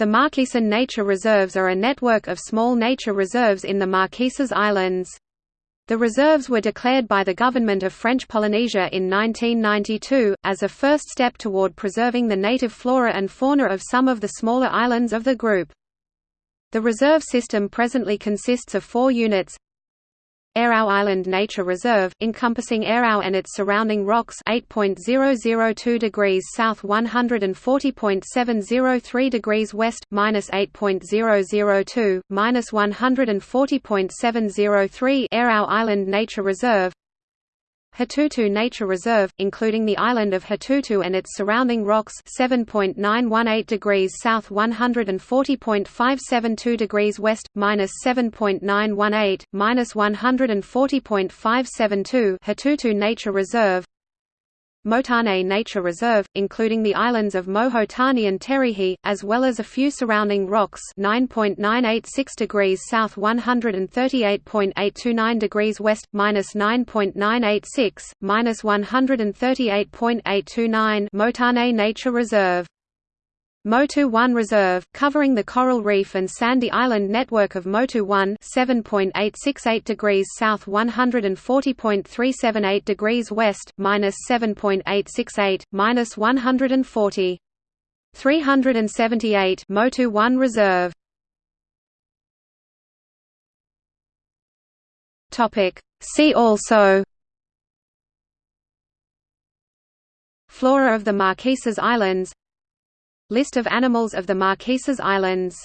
The Marquesan Nature Reserves are a network of small nature reserves in the Marquesas Islands. The reserves were declared by the government of French Polynesia in 1992, as a first step toward preserving the native flora and fauna of some of the smaller islands of the group. The reserve system presently consists of four units Eiao Island Nature Reserve, encompassing Eiao and its surrounding rocks 8.002 degrees south 140.703 degrees west, minus 8.002, minus 140.703 Eiao Island Nature Reserve Hatutu Nature Reserve, including the island of Hatutu and its surrounding rocks 7.918 degrees south 140.572 degrees west, minus 7.918, minus 140.572 Hatutu Nature Reserve Motane Nature Reserve, including the islands of Mohotani and Terihi, as well as a few surrounding rocks 9.986 degrees south 138.829 degrees west, minus 9.986, minus 138.829 Motane Nature Reserve Motu 1 Reserve, covering the coral reef and sandy island network of Motu 1 7.868 degrees south 140.378 degrees west, minus 7.868, minus 140. 378 Motu 1 Reserve. See also. Flora of the Marquesas Islands List of animals of the Marquesas Islands